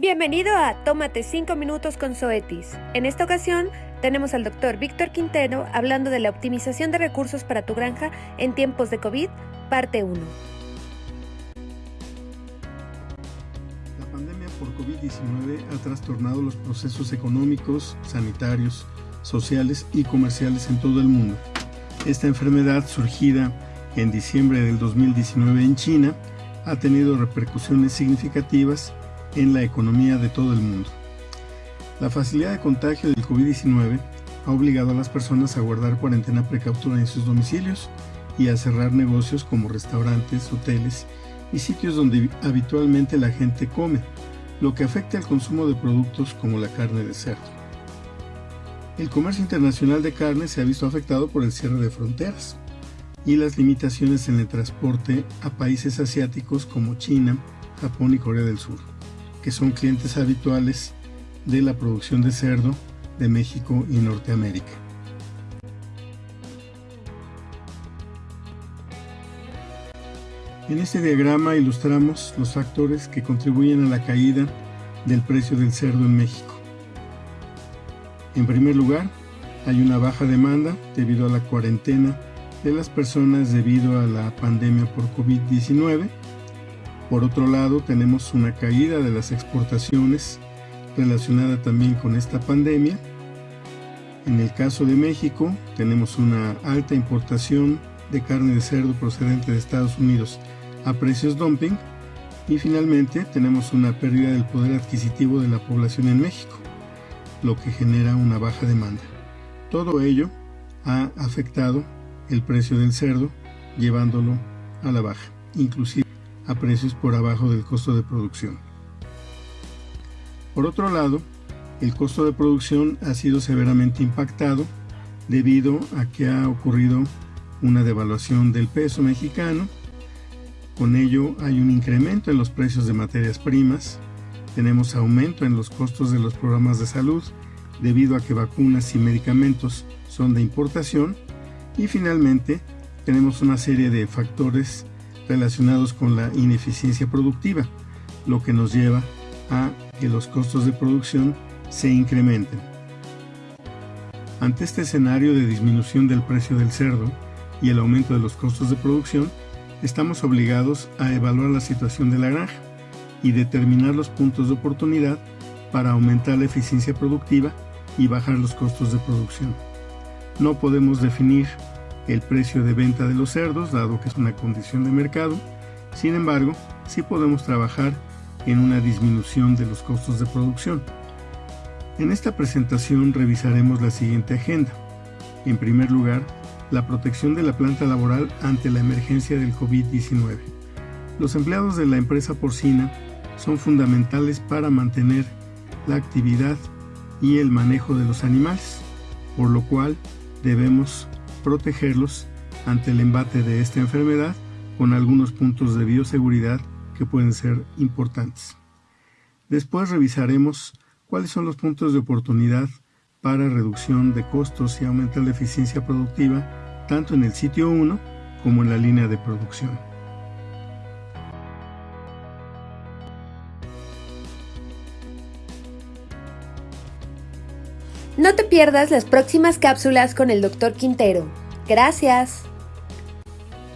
Bienvenido a Tómate 5 minutos con Zoetis. En esta ocasión tenemos al doctor Víctor Quintero hablando de la optimización de recursos para tu granja en tiempos de COVID, parte 1. La pandemia por COVID-19 ha trastornado los procesos económicos, sanitarios, sociales y comerciales en todo el mundo. Esta enfermedad surgida en diciembre del 2019 en China ha tenido repercusiones significativas en la economía de todo el mundo. La facilidad de contagio del COVID-19 ha obligado a las personas a guardar cuarentena precautura en sus domicilios y a cerrar negocios como restaurantes, hoteles y sitios donde habitualmente la gente come, lo que afecta el consumo de productos como la carne de cerdo. El comercio internacional de carne se ha visto afectado por el cierre de fronteras y las limitaciones en el transporte a países asiáticos como China, Japón y Corea del Sur que son clientes habituales de la producción de cerdo de México y Norteamérica. En este diagrama ilustramos los factores que contribuyen a la caída del precio del cerdo en México. En primer lugar, hay una baja demanda debido a la cuarentena de las personas debido a la pandemia por COVID-19 por otro lado, tenemos una caída de las exportaciones relacionada también con esta pandemia. En el caso de México, tenemos una alta importación de carne de cerdo procedente de Estados Unidos a precios dumping. Y finalmente, tenemos una pérdida del poder adquisitivo de la población en México, lo que genera una baja demanda. Todo ello ha afectado el precio del cerdo, llevándolo a la baja, inclusive a precios por abajo del costo de producción. Por otro lado, el costo de producción ha sido severamente impactado debido a que ha ocurrido una devaluación del peso mexicano. Con ello hay un incremento en los precios de materias primas, tenemos aumento en los costos de los programas de salud debido a que vacunas y medicamentos son de importación y finalmente tenemos una serie de factores relacionados con la ineficiencia productiva, lo que nos lleva a que los costos de producción se incrementen. Ante este escenario de disminución del precio del cerdo y el aumento de los costos de producción, estamos obligados a evaluar la situación de la granja y determinar los puntos de oportunidad para aumentar la eficiencia productiva y bajar los costos de producción. No podemos definir el precio de venta de los cerdos, dado que es una condición de mercado. Sin embargo, sí podemos trabajar en una disminución de los costos de producción. En esta presentación revisaremos la siguiente agenda. En primer lugar, la protección de la planta laboral ante la emergencia del COVID-19. Los empleados de la empresa porcina son fundamentales para mantener la actividad y el manejo de los animales, por lo cual debemos protegerlos ante el embate de esta enfermedad con algunos puntos de bioseguridad que pueden ser importantes. Después revisaremos cuáles son los puntos de oportunidad para reducción de costos y aumentar la eficiencia productiva tanto en el sitio 1 como en la línea de producción. No te pierdas las próximas cápsulas con el Dr. Quintero. Gracias.